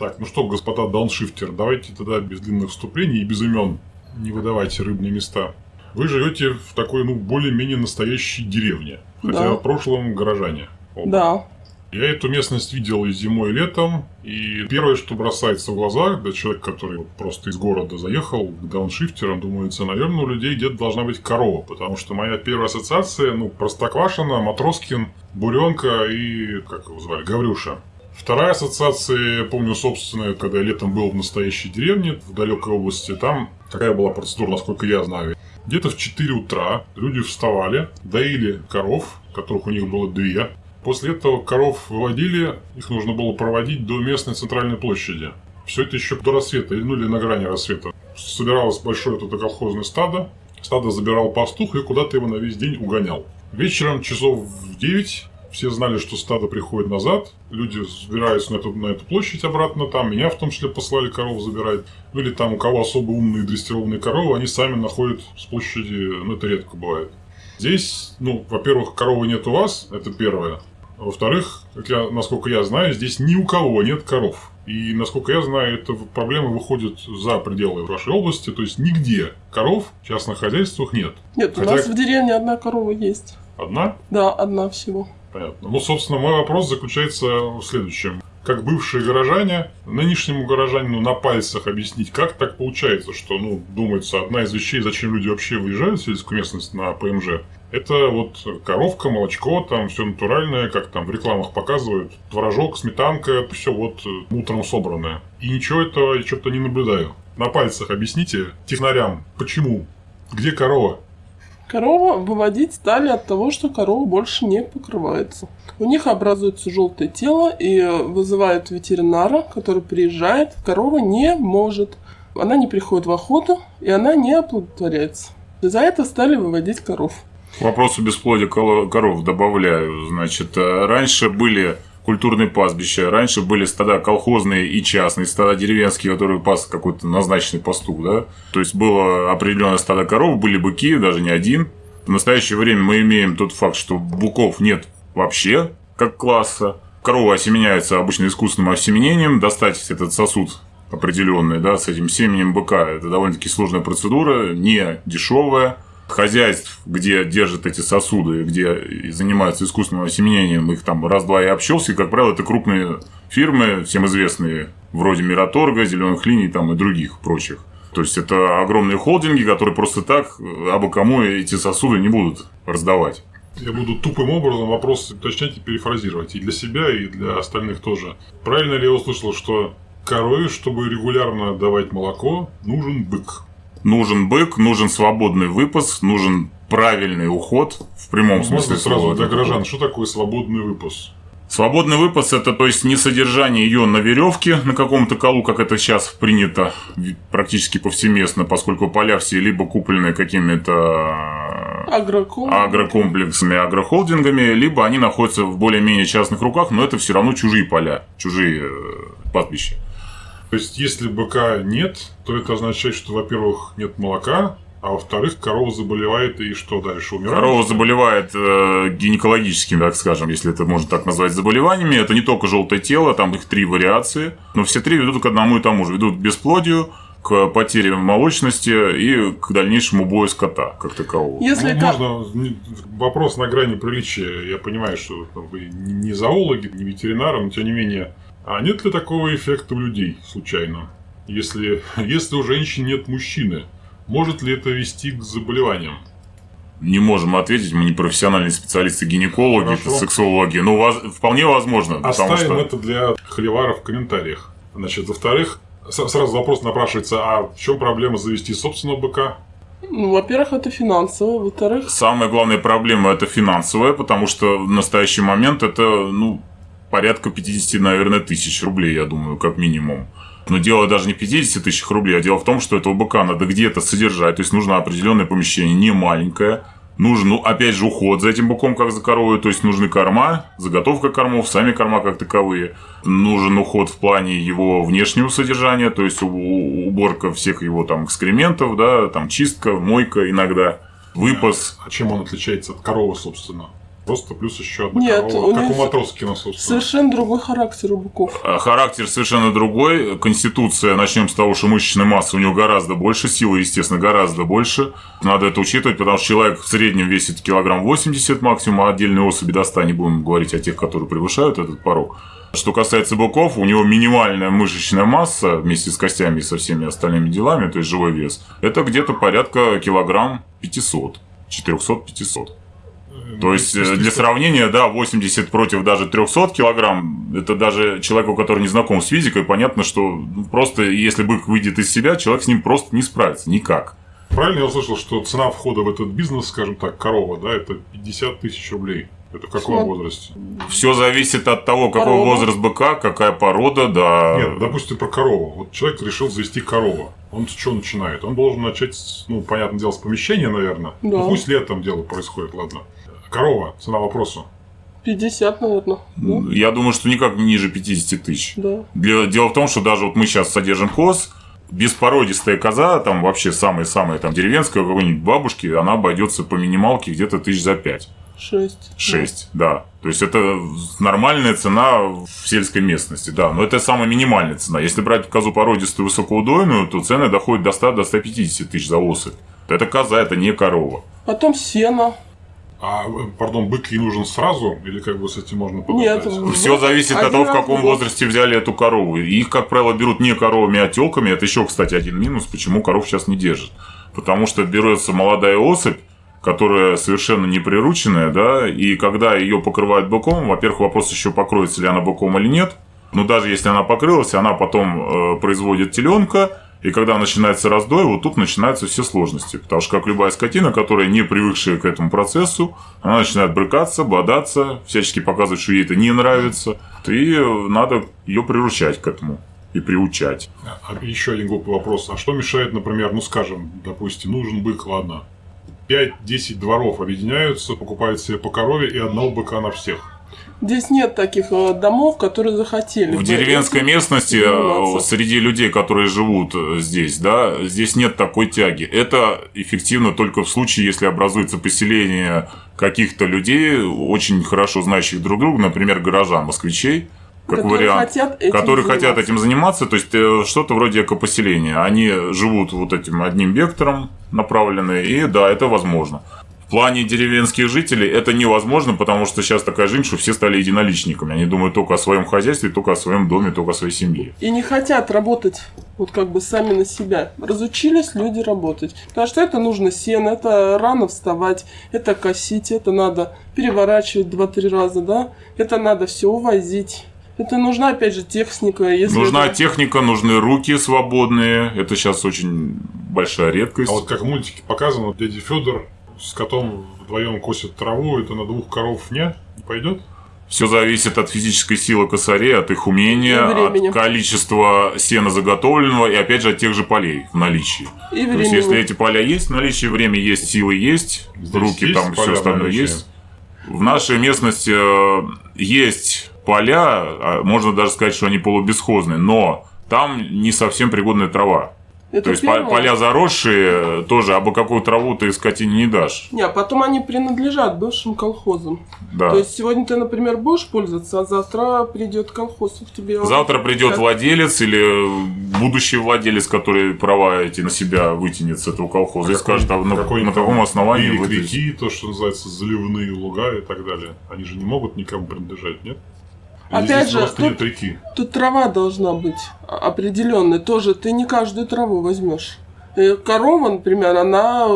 Так, ну что, господа дауншифтер, давайте тогда без длинных вступлений и без имен не выдавайте рыбные места. Вы живете в такой, ну, более-менее настоящей деревне. Хотя Да. в прошлом горожане. Оба. Да. Я эту местность видел и зимой, и летом. И первое, что бросается в глаза, для человека, который вот просто из города заехал к дауншифтерам, думается, наверное, у людей где-то должна быть корова. Потому что моя первая ассоциация, ну, Простоквашино, Матроскин, Буренка и, как его звали, Гаврюша. Вторая ассоциация, я помню, собственно, когда я летом был в настоящей деревне, в далекой области, там такая была процедура, насколько я знаю. Где-то в 4 утра люди вставали, доили коров, которых у них было две. После этого коров выводили, их нужно было проводить до местной центральной площади. Все это еще до рассвета, ну или на грани рассвета. Собиралось большое это колхозное стадо. Стадо забирал пастух и куда-то его на весь день угонял. Вечером часов в 9 все знали, что стадо приходит назад. Люди собираются на эту, на эту площадь обратно. Там меня в том числе послали коров забирать. Ну или там у кого особо умные дрессированные коровы, они сами находят с площади, ну это редко бывает. Здесь, ну, во-первых, коровы нет у вас, это первое. А Во-вторых, как я, насколько я знаю, здесь ни у кого нет коров. И, насколько я знаю, эта проблема выходит за пределы вашей области. То есть, нигде коров в частных хозяйствах нет. Нет, Хотя- у нас в деревне одна корова есть. Одна? Да, одна всего. Понятно. Ну, собственно, мой вопрос заключается в следующем. Как бывшие горожане, нынешнему горожанину на пальцах объяснить, как так получается, что, ну, думается, одна из вещей, зачем люди вообще выезжают в сельскую местность на ПМЖ, это вот коровка, молочко, там все натуральное, как там в рекламах показывают, творожок, сметанка, все вот э, утром собранное. И ничего этого я что-то не наблюдаю. На пальцах объясните технарям, почему, где корова, Корову выводить стали от того, что корова больше не покрывается. У них образуется желтое тело и вызывают ветеринара, который приезжает. Корова не может. Она не приходит в охоту, и она не оплодотворяется. За это стали выводить коров. К вопросу бесплодия коров добавляю. Значит, э, раньше были культурные пастбища, раньше были стада колхозные и частные, стада деревенские, которые пас какой-то назначенный пастух, да. То есть было определенное стадо коров, были быки, даже не один. В настоящее время мы имеем тот факт, что буков нет вообще как класса. Коровы осеменяются обычно искусственным осеменением. Достать этот сосуд определенный, да, с этим семенем быка, это довольно-таки сложная процедура, не дешевая. Хозяйств, где держат эти сосуды, где занимаются искусственным осеменением, их там раз-два и общался, и, как правило, это крупные фирмы, всем известные, вроде Мираторга, Зеленых линий там, и других прочих. То есть это огромные холдинги, которые просто так абы кому эти сосуды не будут раздавать. Я буду тупым образом вопрос уточнять и перефразировать. И для себя, и для остальных тоже. Правильно ли я услышал, что корове, чтобы регулярно давать молоко, нужен бык? Нужен бык, нужен свободный выпас, нужен правильный уход в прямом смысле Можно сразу слова. для горожан, что такое свободный выпас? Свободный выпас это то есть не содержание ее на веревке на каком-то колу, как это сейчас принято практически повсеместно, поскольку поля все либо куплены какими-то Агроком. агрокомплексами, агрохолдингами, либо они находятся в более-менее частных руках, но это все равно чужие поля, чужие э, пастбища. То есть, если быка нет, то это означает, что, во-первых, нет молока, а во-вторых, корова заболевает и что дальше? Умирает? Корова заболевает э, гинекологическими, так скажем, если это можно так назвать, заболеваниями. Это не только желтое тело, там их три вариации. Но все три ведут к одному и тому же. Ведут к бесплодию, к потере молочности и к дальнейшему бою скота, как такового. Если Ну, можно вопрос на грани приличия. Я понимаю, что там, вы не зоологи, не ветеринары, но тем не менее. А нет ли такого эффекта у людей случайно? Если, если у женщин нет мужчины, может ли это вести к заболеваниям? Не можем ответить, мы не профессиональные специалисты, гинекологи, Хорошо. сексологи. Но воз- вполне возможно, Оставим что... это для холиваров в комментариях. Значит, во-вторых, сразу вопрос напрашивается, а в чем проблема завести собственного быка? Ну, во-первых, это финансово. Во-вторых, Самая главная проблема это финансовая, потому что в настоящий момент это, ну, порядка 50, наверное, тысяч рублей, я думаю, как минимум. Но дело даже не в 50 тысяч рублей, а дело в том, что этого быка надо где-то содержать, то есть нужно определенное помещение, не маленькое. Нужен, ну, опять же, уход за этим быком, как за коровой, то есть нужны корма, заготовка кормов, сами корма как таковые. Нужен уход в плане его внешнего содержания, то есть уборка всех его там экскрементов, да, там чистка, мойка иногда, выпас. А чем он отличается от коровы, собственно? Просто плюс еще одна Нет, корова, у как у Матроскина, собственно. Совершенно другой характер у быков. А Характер совершенно другой. Конституция, начнем с того, что мышечная масса у него гораздо больше, силы, естественно, гораздо больше. Надо это учитывать, потому что человек в среднем весит килограмм 80 максимум, а отдельные особи до 100, не будем говорить о тех, которые превышают этот порог. Что касается быков, у него минимальная мышечная масса вместе с костями и со всеми остальными делами, то есть живой вес, это где-то порядка килограмм 500, 400-500. То есть, э, для сравнения, да, 80 против даже 300 килограмм, это даже человеку, который не знаком с физикой, понятно, что ну, просто если бык выйдет из себя, человек с ним просто не справится, никак. Правильно я услышал, что цена входа в этот бизнес, скажем так, корова, да, это 50 тысяч рублей. Это в каком Смо- возрасте? Все зависит от того, какой Порода. возраст быка, какая порода, да. Нет, допустим, про корову. Вот человек решил завести корову. Он с чего начинает? Он должен начать, ну, понятное дело, с помещения, наверное. Да. Ну, пусть летом дело происходит, ладно. Корова, цена вопроса. 50, наверное. Да? Я думаю, что никак ниже 50 тысяч. Да. Для- Дело в том, что даже вот мы сейчас содержим коз, беспородистая коза, там вообще самая-самая там деревенская какой-нибудь бабушки, она обойдется по минималке где-то тысяч за пять. 6. 6, да. То есть это нормальная цена в сельской местности, да. Но это самая минимальная цена. Если брать козу породистую высокоудойную, то цены доходят до 100 до 150 тысяч за особь. Это коза, это не корова. Потом сено. А, пардон, бык ей нужен сразу? Или как бы с этим можно Нет, подождать? в- Все зависит от того, в каком возрасте взяли эту корову. И Их, как правило, берут не коровами, а телками. Это еще, кстати, один минус, почему коров сейчас не держат. Потому что берется молодая особь, которая совершенно не прирученная, да, и когда ее покрывают быком, во-первых, вопрос еще покроется ли она быком или нет. Но даже если она покрылась, она потом э, производит теленка, и когда начинается раздой, вот тут начинаются все сложности. Потому что, как любая скотина, которая не привыкшая к этому процессу, она начинает брыкаться, бодаться, всячески показывать, что ей это не нравится. И надо ее приручать к этому и приучать. А еще один глупый вопрос. А что мешает, например, ну скажем, допустим, нужен бык, ладно. 5-10 дворов объединяются, покупают себе по корове и одного быка на всех. Здесь нет таких э, домов, которые захотели. В деревенской местности, э, заниматься. среди людей, которые живут э, здесь, да, здесь нет такой тяги. Это эффективно только в случае, если образуется поселение каких-то людей, очень хорошо знающих друг друга, например, горожан, москвичей, как которые вариант. хотят этим которые хотят заниматься. этим заниматься, то есть что-то вроде экопоселения. Они живут вот этим одним вектором направлены, и да, это возможно. В плане деревенских жителей это невозможно, потому что сейчас такая жизнь, что все стали единоличниками. Они думают только о своем хозяйстве, только о своем доме, только о своей семье. И не хотят работать вот как бы сами на себя. Разучились люди работать. Потому что это нужно сено, это рано вставать, это косить, это надо переворачивать 2-3 раза, да? Это надо все увозить. Это нужна, опять же, техника. Если Нужна это- техника, нужны руки свободные. Это сейчас очень большая редкость. А вот как в мультике показано, дядя Федор с котом вдвоем косит траву, это на двух коров не, пойдет? Все зависит от физической силы косарей, от их умения, от количества сена заготовленного и, опять же, от тех же полей в наличии. И То есть, если эти поля есть в наличии, время есть, силы есть, Здесь руки есть там, все остальное есть. В нашей местности э, есть поля, а можно даже сказать, что они полубесхозные, но там не совсем пригодная трава. Это То есть первое. поля заросшие тоже, а бы какую траву ты скотине не дашь. Не, а потом они принадлежат бывшим колхозам. Да. То есть сегодня ты, например, будешь пользоваться, а завтра придет колхоз и к тебе. Завтра придет Как- владелец или будущий владелец, который права эти на себя вытянет с этого колхоза и скажет, а на, какой-нибудь на каком основании вы реки, то, что называется, заливные луга и так далее. Они же не могут никому принадлежать, нет? Или Опять же, тут-. Тут трава должна быть определенная. Тоже ты не каждую траву возьмешь. Э, Корова, например, она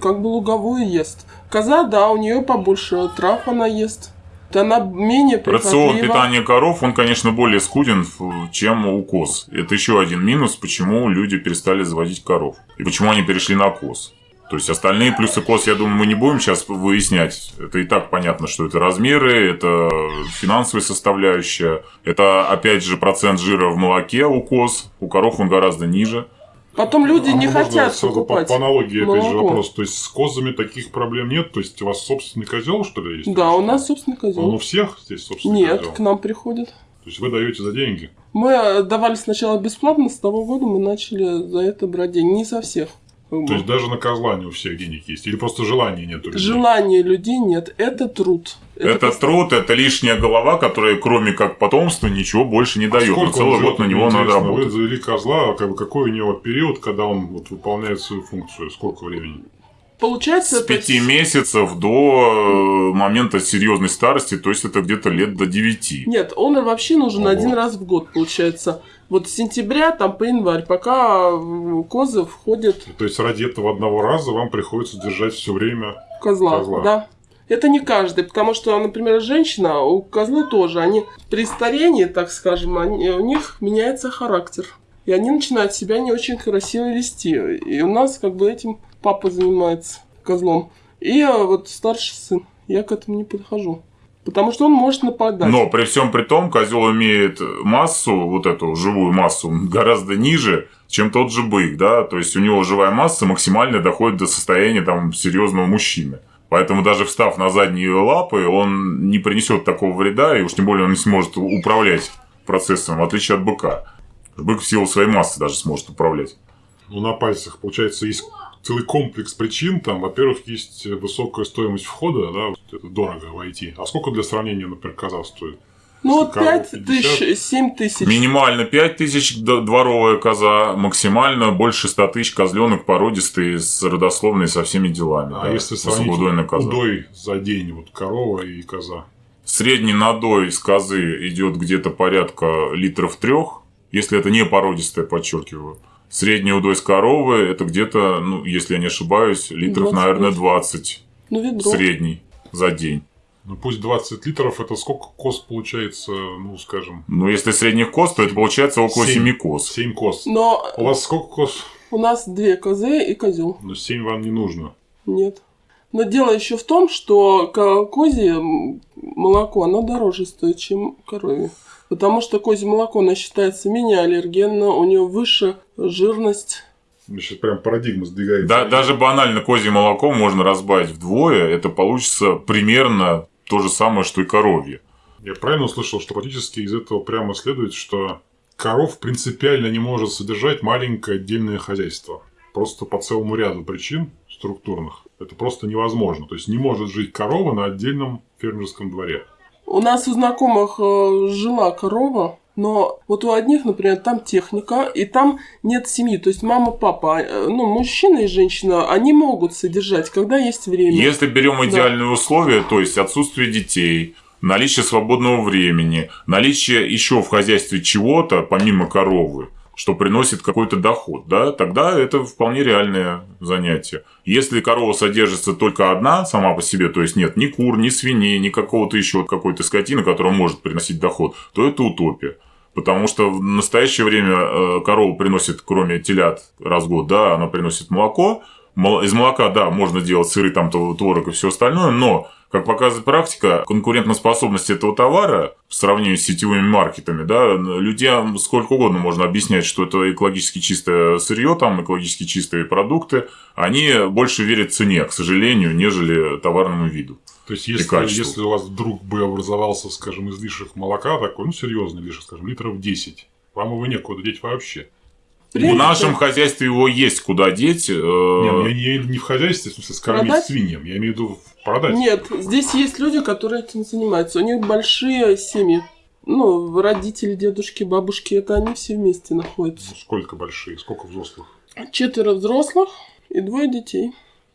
как бы луговую ест. Коза, да, у нее побольше трав она ест. Она менее Рацион питания коров, он, конечно, более скуден, чем у коз. Это еще один минус, почему люди перестали заводить коров. И почему они перешли на коз. То есть остальные плюсы коз, я думаю, мы не будем сейчас выяснять. Это и так понятно, что это размеры, это финансовая составляющая, это, опять же, процент жира в молоке у коз. У коров он гораздо ниже. Потом люди А не хотят сразу по, покупать по аналогии, опять же, молоко. вопрос. То есть с козами таких проблем нет? То есть у вас собственный козел, что ли, есть? Да, у нас собственный Он у козел. всех здесь собственный Нет, козел? к нам приходят. То есть вы даете за деньги? Мы давали сначала бесплатно, с того года мы начали за это брать деньги. Не со всех. То есть даже на козла не у всех денег есть? Или просто желания нет у людей? Желания людей нет, это труд. Это, просто- труд, это лишняя голова, которая кроме как потомства ничего больше не дает. Но Сколько целый год на него надо интересно. Вы работать. завели козла, а как бы какой у него период, когда он вот выполняет свою функцию? Сколько времени? Получается, С пяти месяцев до э, момента серьезной старости, то есть это где-то лет до девяти. Нет, он вообще нужен Ого. один раз в год, получается. Вот с сентября там по январь, пока э, козы входят То есть ради этого одного раза вам приходится держать все время. козла. Козла. Да. Это не каждый, потому что, например, женщина, у козлы тоже, они при старении, так скажем, они- у них меняется характер. И они начинают себя не очень красиво вести. И у нас как бы этим папа занимается козлом. И вот старший сын. Я к этому не подхожу. Потому что он может нападать. Но при всем при том, козел имеет массу, вот эту живую массу, гораздо ниже, чем тот же бык, да, то есть у него живая масса максимально доходит до состояния там серьезного мужчины. Поэтому даже встав на задние лапы, он не принесет такого вреда, и уж тем более он не сможет управлять процессом, в отличие от быка. Бык в силу своей массы даже сможет управлять. Ну, на пальцах, получается, есть целый комплекс причин. Там, во-первых, есть высокая стоимость входа, да, это дорого войти. А сколько для сравнения, например, коза стоит? ну вот корова 5 тысяч, 50. 7 тысяч. Минимально 5 тысяч дворовая коза, максимально больше 100 тысяч козленок породистый, с родословной со всеми делами. А да, если сравнить коза. удой за день, вот корова и коза? Средний надой из козы идет где-то порядка литров трех, если это не породистая, подчеркиваю. Средний удой с коровы это где-то, ну, если я не ошибаюсь, литров, 25. наверное, 20 Ну, ведро. средний за день. Ну, пусть 20 литров, это сколько коз получается, ну, скажем, Но если средних коз, то это получается около Семь. 7 коз. 7 коз. Но У вас сколько коз? у нас две козы и козел. Ну, 7 вам не нужно. Нет. Но дело еще в том, что ко- козье молоко, оно дороже стоит, чем коровье. Потому что козье молоко, оно считается менее аллергенно, у него выше жирность. Значит, прям парадигма сдвигается. Да, даже банально козье молоко можно разбавить вдвое, это получится примерно то же самое, что и коровье. Я правильно услышал, что практически из этого прямо следует, что коров принципиально не может содержать маленькое отдельное хозяйство. Просто по целому ряду причин структурных. Это просто невозможно. То есть не может жить корова на отдельном фермерском дворе. У нас у знакомых э, жила корова, но вот у одних, например, там техника, и там нет семьи. То есть мама, папа, э, ну, мужчина и женщина, они могут содержать, когда есть время. Если берем идеальные условия, то есть отсутствие детей, наличие свободного времени, наличие еще в хозяйстве чего-то, помимо коровы, что приносит какой-то доход, да, тогда это вполне реальное занятие. Если корова содержится только одна сама по себе, то есть нет ни кур, ни свиней, ни какого-то еще какой-то скотины, которая может приносить доход, то это утопия. Потому что в настоящее время э, корова приносит, кроме телят, раз в год, да, она приносит молоко. Мол- Из молока, да, можно делать сыры, там, тв- творог и все остальное, но, как показывает практика, конкурентоспособность этого товара в сравнении с сетевыми маркетами, да, людям сколько угодно можно объяснять, что это экологически чистое сырье, там, экологически чистые продукты, они больше верят цене, к сожалению, нежели товарному виду. То есть, если, если у вас вдруг бы образовался, скажем, излишек молока, такой, ну, серьезный излишек, скажем, литров 10, вам его некуда деть вообще. В нашем хозяйстве его есть куда деть. э, Не, ну, я не имею в виду не в хозяйстве, в смысле, скормить Продать? свиньям. Я имею в виду продать. Нет, здесь есть люди, которые этим занимаются. У них большие семьи. Ну, родители, дедушки, бабушки, это они все вместе находятся. Ну, Сколько большие, сколько взрослых? Четверо взрослых и двое детей.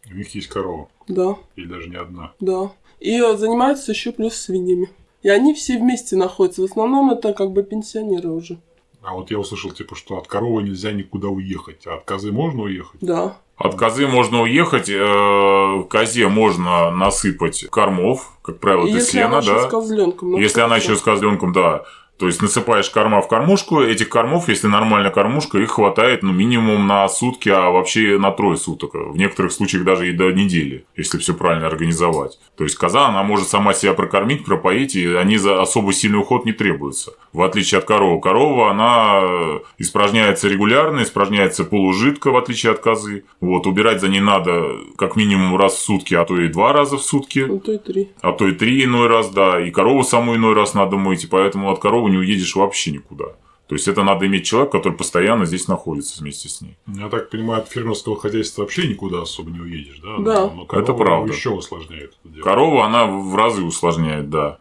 У них есть корова. Да, Или даже не одна. да. И э, занимаются еще плюс свиньями. И они все вместе находятся. В основном это как бы пенсионеры уже. А вот я услышал, типа, что от коровы нельзя никуда уехать, а от козы можно уехать. Да. От козы можно уехать, э, козе можно насыпать кормов, как правило, это если сено, она еще да. с козленком. ну, Если она еще с козленком, да. То есть насыпаешь корма в кормушку, этих кормов, если нормальная кормушка, их хватает ну, минимум на сутки, а вообще на трое суток. В некоторых случаях даже и до недели, если все правильно организовать. То есть коза, она может сама себя прокормить, пропоить, и они за особо сильный уход не требуются. В отличие от коровы. Корова, она испражняется регулярно, испражняется полужидко, в отличие от козы. Вот, убирать за ней надо как минимум раз в сутки, а то и два раза в сутки. Ну, то и три. А то и три иной раз, да. И корову саму иной раз надо мыть, и поэтому от коровы не уедешь вообще никуда. То есть это надо иметь человека, который постоянно здесь находится вместе с ней. Я так понимаю, от фермерского хозяйства вообще никуда особо не уедешь, да? Да. Но Это правда. еще усложняет это дело. Корова, она в разы усложняет, да.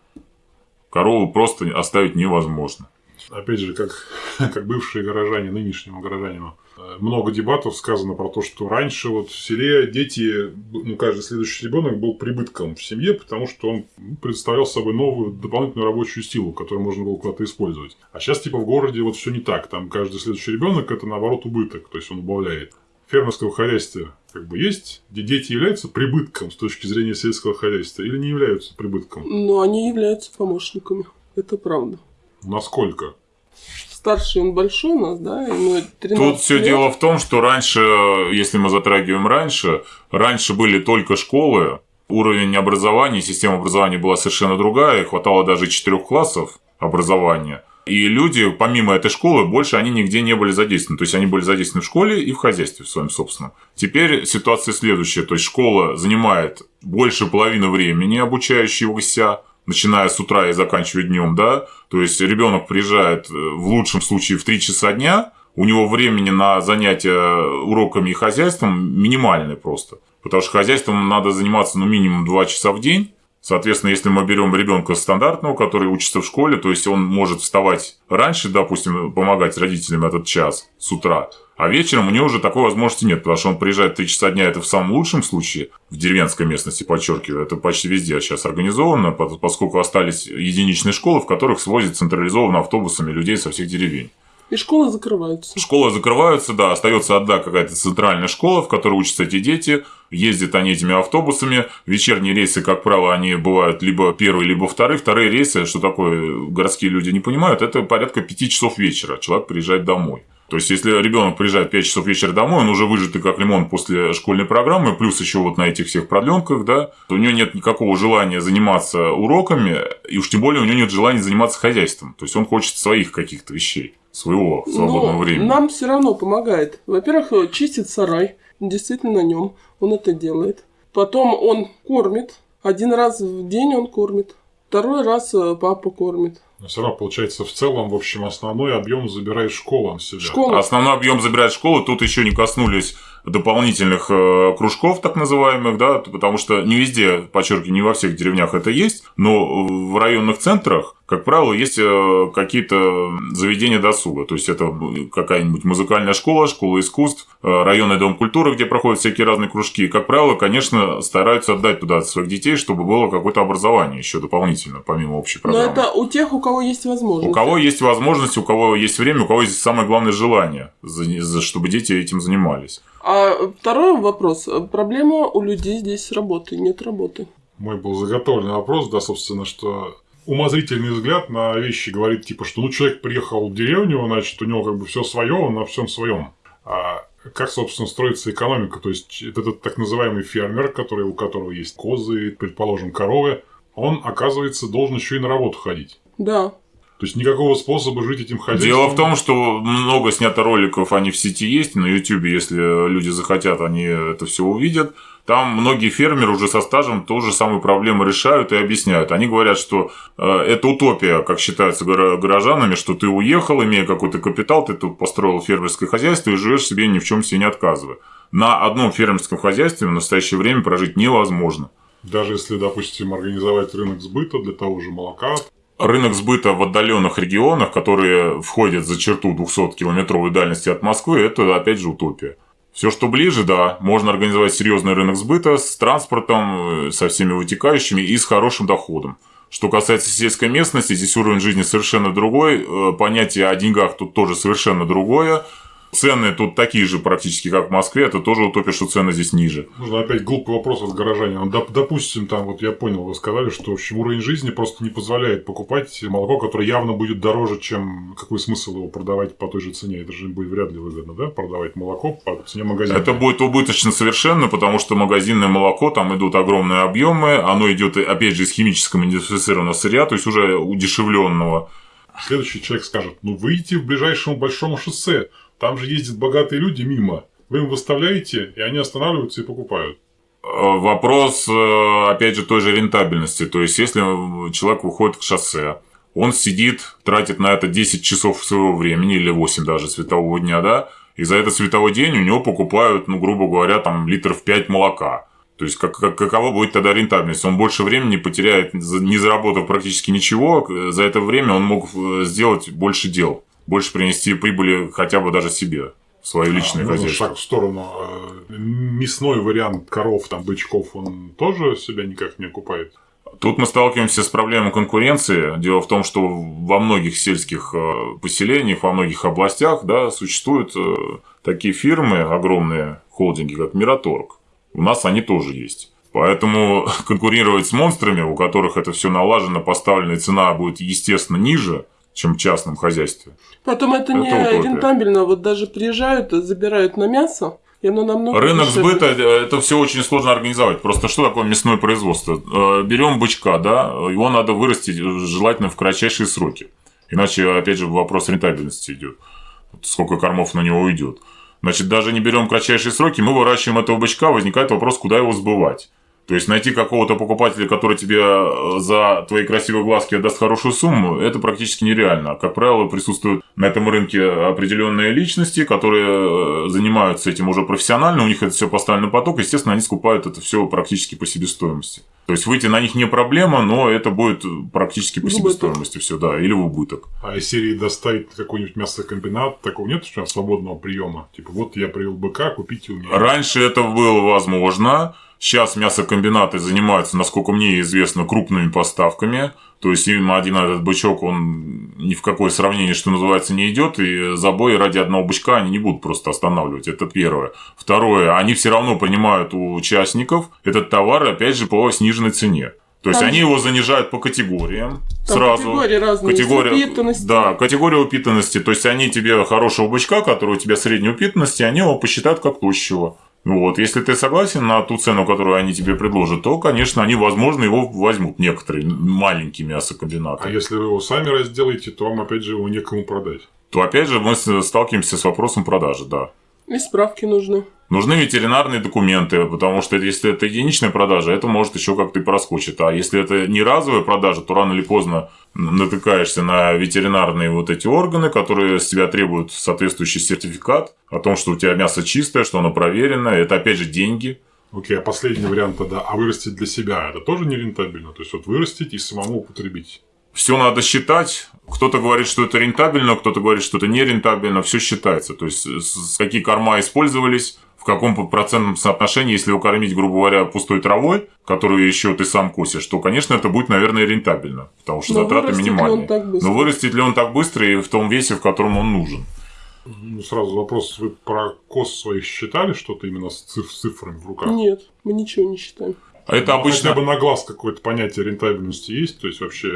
Корову просто оставить невозможно. Опять же, как, как бывшие горожане, нынешнему горожанину, много дебатов сказано про то, что раньше вот в селе дети, ну, каждый следующий ребенок был прибытком в семье, потому что он ну, представлял собой новую дополнительную рабочую силу, которую можно было куда-то использовать. А сейчас, типа, в городе вот все не так. Там каждый следующий ребенок это наоборот убыток, то есть он убавляет. В фермерском хозяйстве как бы есть, где дети являются прибытком с точки зрения сельского хозяйства или не являются прибытком? Но они являются помощниками. Это правда. Насколько? Старший он большой у нас, да? Ему 13 Тут все лет. дело в том, что раньше, если мы затрагиваем раньше, раньше были только школы, уровень образования, система образования была совершенно другая, хватало даже четырех классов образования. И люди, помимо этой школы, больше они нигде не были задействованы. То есть они были задействованы в школе и в хозяйстве в своем собственном. Теперь ситуация следующая. То есть школа занимает больше половины времени обучающегося, начиная с утра и заканчивая днем, да. То есть ребенок приезжает э, в лучшем случае в 3 часа дня, у него времени на занятия уроками и хозяйством минимальное просто. Потому что хозяйством надо заниматься ну минимум 2 часа в день. Соответственно, если мы берем ребенка стандартного, который учится в школе, то есть он может вставать раньше, допустим, помогать родителям этот час с утра, а вечером у него уже такой возможности нет, потому что он приезжает 3 часа дня, это в самом лучшем случае, в деревенской местности, подчеркиваю, это почти везде сейчас организовано, по- поскольку остались единичные школы, в которых свозят централизованно автобусами людей со всех деревень. И школы закрываются. Школы закрываются, да, остается одна какая-то центральная школа, в которой учатся эти дети, ездят они этими автобусами, вечерние рейсы, как правило, они бывают либо первые, либо вторые, вторые рейсы, что такое городские люди не понимают, это порядка 5 часов вечера, человек приезжает домой. То есть, если ребенок приезжает в 5 часов вечера домой, он уже выжатый как лимон после школьной программы, плюс еще вот на этих всех продленках, да, то у него нет никакого желания заниматься уроками, и уж тем более у него нет желания заниматься хозяйством. То есть, он хочет своих каких-то вещей, своего свободного Но времени. нам все равно помогает. Во-первых, э, чистит сарай. Действительно на нем. Он это делает. Потом он кормит. Один раз в день он кормит. Второй раз э, папа кормит. Но все равно, получается, в целом, в общем, основной объем забирает школа на себя. Школа. Основной объем забирает школа, тут еще не коснулись дополнительных э, кружков, так называемых, да, потому что не везде, подчеркиваю, не во всех деревнях это есть, но в районных центрах, как правило, есть э, какие-то заведения досуга, то есть это какая-нибудь музыкальная школа, школа искусств, э, районный дом культуры, где проходят всякие разные кружки, как правило, конечно, стараются отдать туда своих детей, чтобы было какое-то образование еще дополнительно, помимо общей Но программы. это у тех, у кого есть возможность. У кого есть возможность, у кого есть время, у кого есть самое главное желание, за- за- чтобы дети этим занимались. А второй вопрос. Проблема у людей здесь с работой. Нет работы. Мой был заготовленный вопрос, да, собственно, что умозрительный взгляд на вещи говорит, типа, что ну человек приехал в деревню, значит, у него как бы все свое, он на всем своем. А как, собственно, строится экономика? То есть, это этот так называемый фермер, который, у которого есть козы, предположим, коровы, он, оказывается, должен еще и на работу ходить. Да. То есть, никакого способа жить этим хозяйством. Дело в том, что много снято роликов, они в сети есть, на YouTube, если люди захотят, они это все увидят. Там многие фермеры уже со стажем ту же самую проблему решают и объясняют. Они говорят, что э, это утопия, как считается горо- горожанами, что ты уехал, имея какой-то капитал, ты тут построил фермерское хозяйство и живешь себе ни в чем себе не отказывая. На одном фермерском хозяйстве в настоящее время прожить невозможно. Даже если, допустим, организовать рынок сбыта для того же молока, Рынок сбыта в отдаленных регионах, которые входят за черту 200-километровой дальности от Москвы, это опять же утопия. Все, что ближе, да, можно организовать серьезный рынок сбыта с транспортом, э, со всеми вытекающими и с хорошим доходом. Что касается сельской местности, здесь уровень жизни совершенно другой, э, понятие о деньгах тут тоже совершенно другое. Цены тут такие же практически, как в Москве, это тоже утопия, что цены здесь ниже. Нужно опять глупый вопрос от горожанина. Доп- допустим, там, вот я понял, вы сказали, что в общем, уровень жизни просто не позволяет покупать молоко, которое явно будет дороже, чем какой смысл его продавать по той же цене. Это же будет вряд ли выгодно, да, продавать молоко по цене магазина. Это будет убыточно совершенно, потому что магазинное молоко, там идут огромные объемы, оно идет, опять же, из химического идентифицированного сырья, то есть уже удешевленного. Следующий человек скажет, ну выйдите в ближайшему большому шоссе, там же ездят богатые люди мимо. Вы им выставляете, и они останавливаются и покупают. Э, Вопрос, э, опять же, той же рентабельности. То есть, если человек выходит к шоссе, он сидит, тратит на это 10 часов своего времени, или 8 даже светового дня, да, и за этот световой день у него покупают, ну, грубо говоря, там литров 5 молока. То есть, как, как, какова будет тогда рентабельность? Он больше времени потеряет, не заработав практически ничего. За это время он мог э, сделать больше дел, больше принести прибыли хотя бы даже себе в свое личное а, хозяйство. шаг в сторону. Э, мясной вариант коров, там, бычков, он тоже себя никак не окупает? Тут мы сталкиваемся с проблемой конкуренции. Дело в том, что во многих сельских э, поселениях, во многих областях да, существуют такие фирмы, огромные холдинги, как Мираторг у нас они тоже есть. Поэтому конкурировать с монстрами, у которых это все налажено, поставленная цена будет, естественно, ниже, чем в частном хозяйстве. Потом это, это не утопия. рентабельно. Вот даже приезжают, забирают на мясо, и оно намного Рынок дешевле. сбыта, э, это все очень сложно организовать. Просто что такое мясное производство? Э, Берем бычка, да, его надо вырастить желательно в кратчайшие сроки. Иначе, опять же, вопрос рентабельности идет. Сколько кормов на него уйдет. Значит, даже не берем кратчайшие сроки, мы выращиваем этого бычка, возникает вопрос, куда его сбывать. То есть найти какого-то покупателя, который тебе э, за твои красивые глазки отдаст хорошую сумму, это практически нереально. Как правило, присутствуют на этом рынке определенные личности, которые э, занимаются этим уже профессионально, у них это все поставлено поток, естественно, они скупают это все практически по себестоимости. То есть выйти на них не проблема, но это будет практически по себестоимости все, да, или в убыток. А из серии доставить какой-нибудь мясокомбинат, такого нет что свободного приема? Типа, вот я привел быка, купите у меня. Раньше это было возможно. Сейчас мясокомбинаты занимаются, насколько мне известно, крупными поставками. То есть им один этот бычок, он ни в какое сравнение, что называется, не идет. И забои ради одного бычка они не будут просто останавливать. Это первое. Второе, они все равно принимают у участников этот товар, опять же, по сниженной цене. То есть Там они его занижают по категориям Там сразу. Категории разные. Категория, упитанности. Да, категория упитанности. То есть они тебе хорошего бычка, который у тебя средней упитанности, они его посчитают как тощего. Вот, если ты согласен на ту цену, которую они тебе предложат, то, конечно, они, возможно, его возьмут некоторые маленькие мясокомбинаты. А если вы его сами разделаете, то вам, опять же, его некому продать. То, опять же, мы сталкиваемся с вопросом продажи, да. И справки нужны. Нужны ветеринарные документы, потому что если это единичная продажа, это может еще как-то и проскочить. А если это не разовая продажа, то рано или поздно натыкаешься на ветеринарные вот эти органы, которые с тебя требуют соответствующий сертификат о том, что у тебя мясо чистое, что оно проверено. Это опять же деньги. Окей, а последний вариант тогда, а вырастить для себя, это тоже не рентабельно? То есть вот вырастить и самому употребить? Все надо считать. Кто-то говорит, что это рентабельно, кто-то говорит, что это не рентабельно. Все считается. То есть, какие корма использовались, в каком процентном соотношении, если его кормить, грубо говоря, пустой травой, которую еще ты сам косишь, то, конечно, это будет, наверное, рентабельно, потому что Но затраты минимальные. Но вырастет ли он так быстро и в том весе, в котором он нужен? Ну, сразу вопрос, вы про кос своих считали что-то именно с цифрами в руках? Нет, мы ничего не считаем. А это ну, обычно... Хотя бы на глаз какое-то понятие рентабельности есть, то есть вообще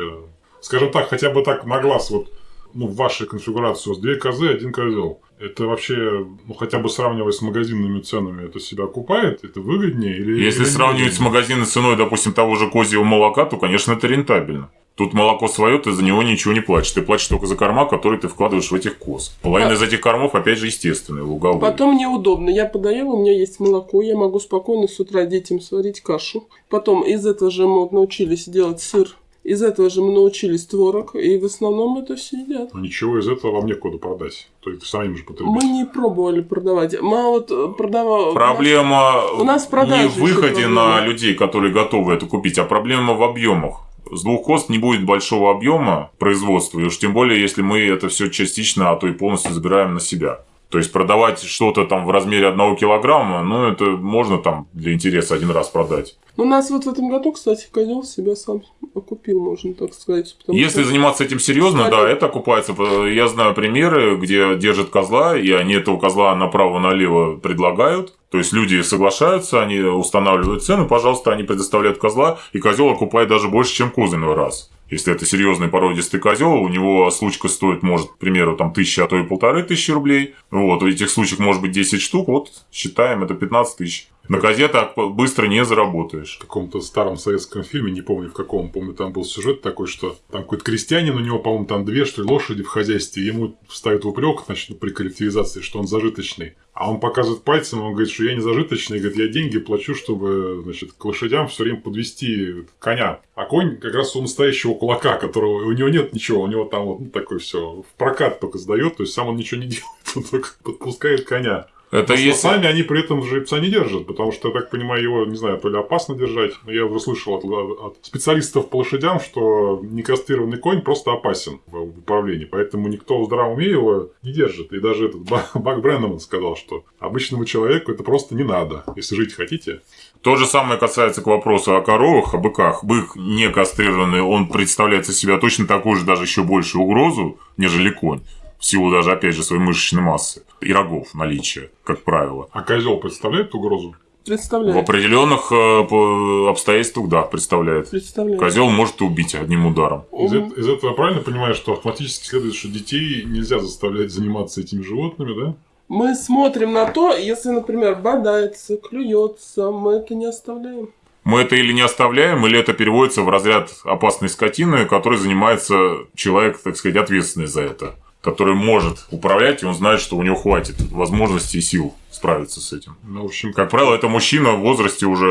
скажем так, хотя бы так на глаз, вот ну, в вашей конфигурации у вас две козы, один козел. Это вообще, ну, хотя бы сравнивая с магазинными ценами, это себя окупает? Это выгоднее? Или, Если или сравнивать с магазинной ценой, допустим, того же козьего молока, то, конечно, это рентабельно. Тут молоко свое, ты за него ничего не платишь. Ты платишь только за корма, которые ты вкладываешь в этих коз. Половина а... из этих кормов, опять же, естественные, луговые. Потом мне удобно. Я подоела, у меня есть молоко, я могу спокойно с утра детям сварить кашу. Потом из этого же мы научились делать сыр из этого же мы научились творог, и в основном это все едят. Но ничего из этого вам некуда продать. То есть самим же потребить. Мы не пробовали продавать. Мы вот э, продавали. Проблема у нас, у нас не в выходе на людей, которые готовы это купить, а проблема в объемах. С двух кост не будет большого объема производства, и уж тем более, если мы это все частично, а то и полностью забираем на себя. То есть продавать что-то там в размере одного килограмма, ну это можно там для интереса один раз продать. У нас вот в этом году, кстати, козел себя сам окупил, можно так сказать. Если что... заниматься этим серьезно, кстати... да, это окупается. Я знаю примеры, где держат козла, и они этого козла направо-налево предлагают. То есть люди соглашаются, они устанавливают цену, пожалуйста, они предоставляют козла, и козел окупает даже больше, чем козырный раз. Если это серьезный породистый козел, у него случка стоит, может, к примеру, там тысяча, а то и полторы тысячи рублей. Вот, этих случаев может быть 10 штук, вот, считаем, это 15 тысяч. На газетах быстро не заработаешь. В каком-то старом советском фильме, не помню в каком, помню, там был сюжет такой, что там какой-то крестьянин, у него, по-моему, там две, что ли, лошади в хозяйстве, ему ставят в упрек, значит, при коллективизации, что он зажиточный. А он показывает пальцем, он говорит, что я не зажиточный, говорит, я деньги плачу, чтобы, значит, к лошадям все время подвести коня. А конь как раз у настоящего кулака, которого у него нет ничего, у него там вот ну, такой все в прокат только сдает, то есть сам он ничего не делает, он только подпускает коня. Это Но если... сами они при этом жеребца не держат, потому что, я так понимаю, его, не знаю, то ли опасно держать. Но я уже слышал от, от специалистов по лошадям, что некастрированный конь просто опасен в управлении. Поэтому никто в здравом уме его не держит. И даже этот Бак Бреннеман сказал, что обычному человеку это просто не надо, если жить хотите. То же самое касается к вопросу о коровах, о быках. Бык не кастрированный, он представляет из себя точно такую же, даже еще большую угрозу, нежели конь в силу даже, опять же, своей мышечной массы и рогов наличия, как правило. А козел представляет угрозу? Представляет. В определенных э, обстоятельствах, да, представляет. Представляет. Козел может убить одним ударом. Из, из этого правильно понимаю, что автоматически следует, что детей нельзя заставлять заниматься этими животными, да? Мы смотрим на то, если, например, бодается, клюется, мы это не оставляем. Мы это или не оставляем, или это переводится в разряд опасной скотины, которой занимается человек, так сказать, ответственный за это который может управлять, и он знает, что у него хватит возможностей и сил справиться с этим. Ну, в общем, как правило, это мужчина в возрасте уже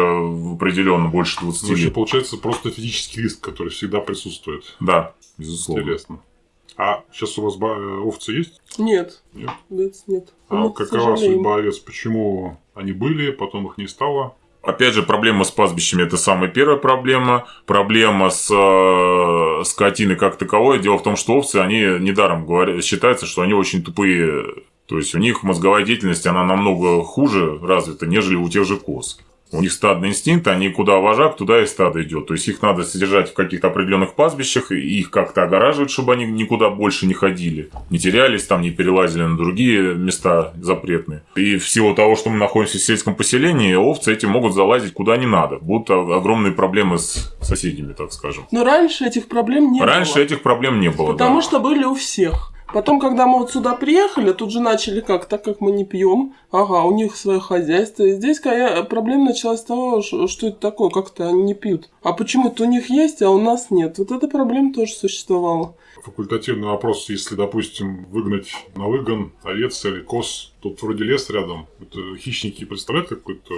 определенно больше 20 ну, лет. получается просто физический риск, который всегда присутствует. Да, безусловно. Интересно. А сейчас у вас овцы есть? Нет. Нет? Овец нет. А Мы, какова судьба овец? Почему они были, потом их не стало? Опять же, проблема с пастбищами – это самая первая проблема. Проблема с э, скотиной как таковой. Дело в том, что овцы, они недаром говорят, считается, что они очень тупые. То есть, у них мозговая деятельность, она намного хуже развита, нежели у тех же коз. У них стадный инстинкт, они куда вожак, туда и стадо идет. То есть их надо содержать в каких-то определенных пастбищах, и их как-то огораживать, чтобы они никуда больше не ходили. Не терялись там, не перелазили на другие места запретные. И в силу того, что мы находимся в сельском поселении, овцы эти могут залазить куда не надо. Будут огромные проблемы с соседями, так скажем. Но раньше этих проблем не раньше было. Раньше этих проблем не было, Потому да. что были у всех. Потом, когда мы вот сюда приехали, тут же начали как, так как мы не пьем, ага, у них свое хозяйство. И здесь проблема началась с того, что это такое, как-то они не пьют. А почему-то у них есть, а у нас нет. Вот эта проблема тоже существовала. Факультативный вопрос, если, допустим, выгнать на выгон овец или коз, тут вроде лес рядом, это хищники представляют какой-то...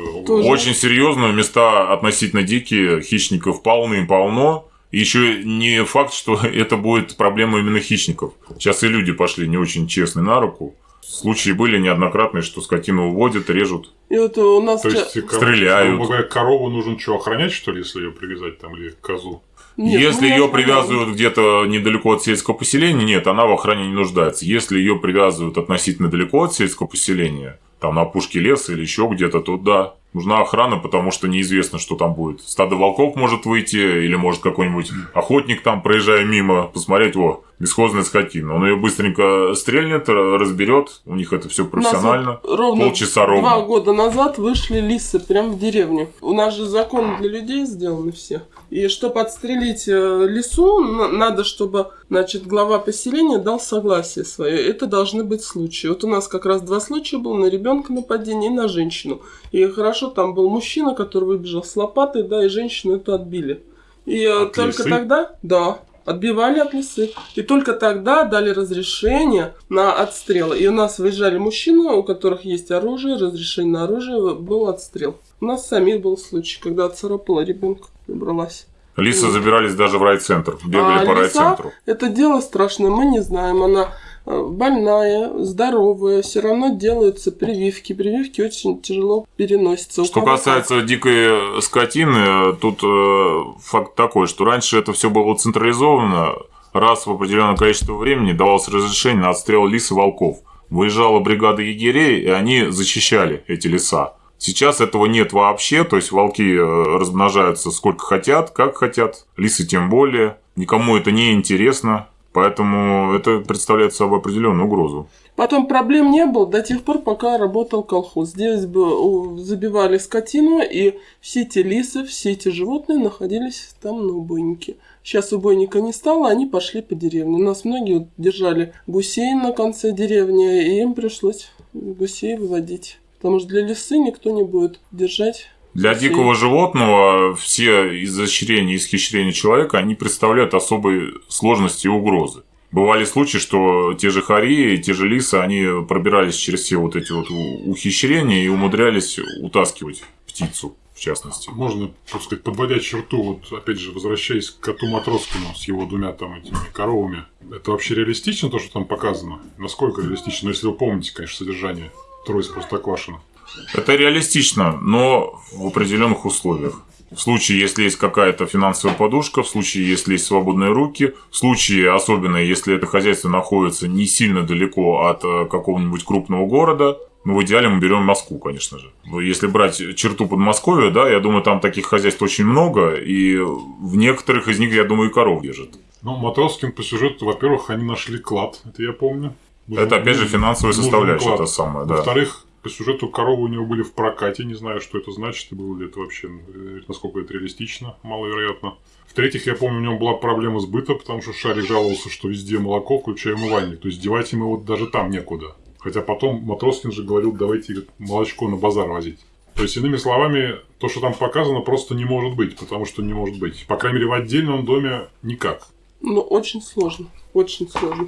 Очень серьезно, места относительно дикие, хищников полны-полно. Еще не факт, что это будет проблема именно хищников. Сейчас и люди пошли не очень честны на руку. Случаи были неоднократные, что скотину уводят, режут. И вот у нас То есть, стреляют. Коров, корову нужно что, охранять, что ли, если ее привязать там, или козу? Нет, Если ее привязывают где-то недалеко от сельского поселения, нет, она в охране не нуждается. Если ее привязывают относительно далеко от сельского поселения, там на опушке леса или еще где-то, то да, нужна охрана, потому что неизвестно, что там будет. Стадо волков может выйти, или может какой-нибудь охотник там, проезжая мимо, посмотреть, о, бесхозная скотина. Он ее быстренько стрельнет, разберет, у них это все профессионально. Вот ровно полчаса ровно. Два года назад вышли лисы прямо в деревню. У нас же законы для людей сделаны все. И чтобы отстрелить э, лису, надо, чтобы, значит, глава поселения дал согласие свое. Это должны быть случаи. Вот у нас как раз два случая было на ребенка нападение и на женщину. И хорошо, там был мужчина, который выбежал с лопатой, да, и женщину эту отбили. И э, от только лисы? тогда, да, отбивали от лисы. И только тогда дали разрешение на отстрел. И у нас выезжали мужчины, у которых есть оружие, разрешение на оружие, был отстрел. У нас самих был случай, когда отцарапала ребенка убралась. Лисы вот. забирались даже в райцентр, бегали а по лиса, райцентру. Это дело страшное, мы не знаем. Она э, больная, здоровая, все равно делаются прививки. Прививки очень тяжело переносятся. Что касается дикой скотины, тут э, факт такой, что раньше это все было централизовано. Раз в определенное количество времени давалось разрешение на отстрел лис и волков. Выезжала бригада егерей, и они защищали эти леса. Сейчас этого нет вообще, то есть волки э, размножаются сколько хотят, как хотят, лисы тем более. Никому это не интересно, поэтому это представляет собой определенную угрозу. Потом проблем не было до тех пор, пока работал колхоз. Здесь забивали скотину, и все эти лисы, все эти животные находились там на убойнике. Сейчас убойника не стало, они пошли по деревне. У нас многие держали гусей на конце деревни, и им пришлось гусей выводить. Потому что для лисы никто не будет держать. Для Все. дикого животного все изощрения и исхищрения человека, они представляют особые сложности и угрозы. Бывали случаи, что те же хари, те же лисы, они пробирались через все вот эти вот ухищрения и умудрялись утаскивать птицу, в частности. Можно, так сказать, подводя черту, вот опять же, возвращаясь к коту Матроскину с его двумя там этими коровами, это вообще реалистично, то, что там показано? Насколько реалистично? Ну, если вы помните, конечно, содержание Трое из Простоквашино. Это реалистично, но в определенных условиях. В случае, если есть какая-то финансовая подушка, в случае, если есть свободные руки, в случае, особенно если это хозяйство находится не сильно далеко от э, какого-нибудь крупного города, ну, в идеале мы берем Москву, конечно же. Если брать черту Подмосковья, да, я думаю, там таких хозяйств очень много, и в некоторых из них, я думаю, и коров держат. Ну, Матроскин по сюжету, во-первых, они нашли клад, это я помню. Это, опять же, финансовая составляющая, клад. та самая, да. Во-вторых, по сюжету коровы у него были в прокате, не знаю, что это значит, и было ли это вообще, э, насколько это реалистично, маловероятно. В-третьих, я помню, у него была проблема сбыта, потому что Шарик жаловался, что везде молоко, включая умывальник. То есть девать ему вот даже там некуда. Хотя потом Матроскин же говорил, давайте молочко на базар возить. То есть, иными словами, то, что там показано, просто не может быть, потому что не может быть. По крайней мере, в отдельном доме никак. Ну, очень сложно. Очень сложно.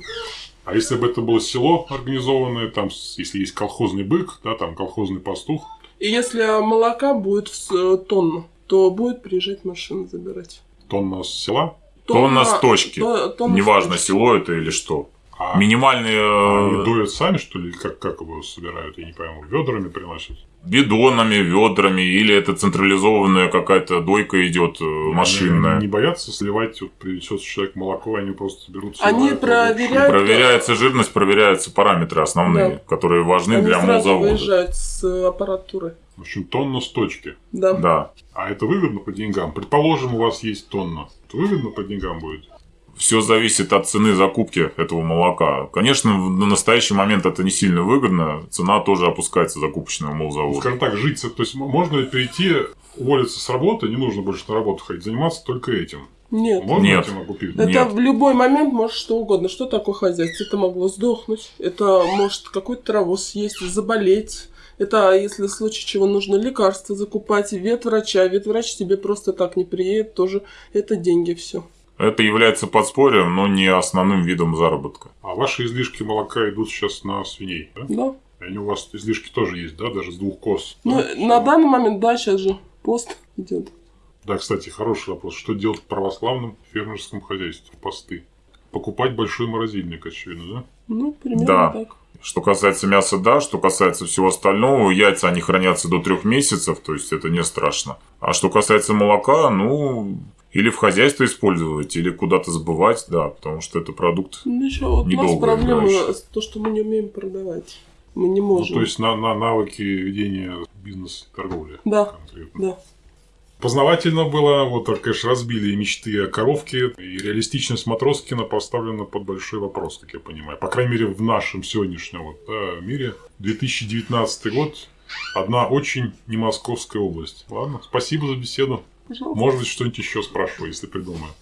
А если бы это было село организованное, там, если есть колхозный бык, да, там колхозный пастух, И если молока будет в э, тонну, то будет приезжать машина забирать. тонна с села, Тонна с точки. то- тонна с Неважно, точки. село это или что. а Минимальные А э, Они дуют сами, что ли? Как, как его собирают? Я не пойму. Ведрами приносят? Бидонами, ведрами, или это централизованная какая-то дойка идет э, машинная. Они не боятся сливать, вот принесет человек молоко, они просто берут... Они проверяют- Проверяется жирность, проверяются параметры основные, Да. которые важны Они для сразу молзавода. выезжают с э, аппаратуры. В общем, тонна с точки. Да. Да. А это выгодно по деньгам? Предположим, у вас есть тонна. Это выгодно по деньгам будет? Все зависит от цены закупки этого молока. Конечно, в- на настоящий момент это не сильно выгодно. Цена тоже опускается закупочного Ну, молзавода. Скажем так, жить... То есть, можно ли перейти, уволиться с работы, не нужно больше на работу ходить, заниматься только этим? Нет. Можно Нет. этим окупить? Это Нет. в любой момент может что угодно. Что такое хозяйство? Это могло сдохнуть. Это может какую-то траву съесть, заболеть. Это если в случае чего нужно лекарства закупать, ветврача. Ветврач тебе просто так не приедет, тоже это деньги все. Это является подспорьем, но не основным видом заработка. А ваши излишки молока идут сейчас на свиней, да? Да. И Они у вас излишки тоже есть, да? Даже с двух коз. Ну, да? на данный момент, да, сейчас же пост идет. Да, кстати, хороший вопрос. Что делать в православном фермерском хозяйстве? Посты. Покупать большой морозильник, очевидно, да? Ну, примерно Да. так. Что касается мяса, да, что касается всего остального, яйца они хранятся до трех месяцев, то есть это не страшно. А что касается молока, ну, или в хозяйство использовать, или куда-то забывать, да, потому что это продукт. Ну, еще вот у нас Недолго проблема играющий. то, что мы не умеем продавать. Мы не Ну, можем. то есть на, на навыки ведения бизнеса и торговли. Да. Конкретно. Да. Познавательно было, вот, так, конечно, разбили мечты о коровке, и реалистичность Матроскина поставлена под большой вопрос, как я понимаю. По крайней мере, в нашем сегодняшнем вот, да, мире. 2019 год, одна очень не московская область. Ладно, спасибо за беседу. Пожалуйста. Может быть, что-нибудь еще спрашиваю, если придумаю.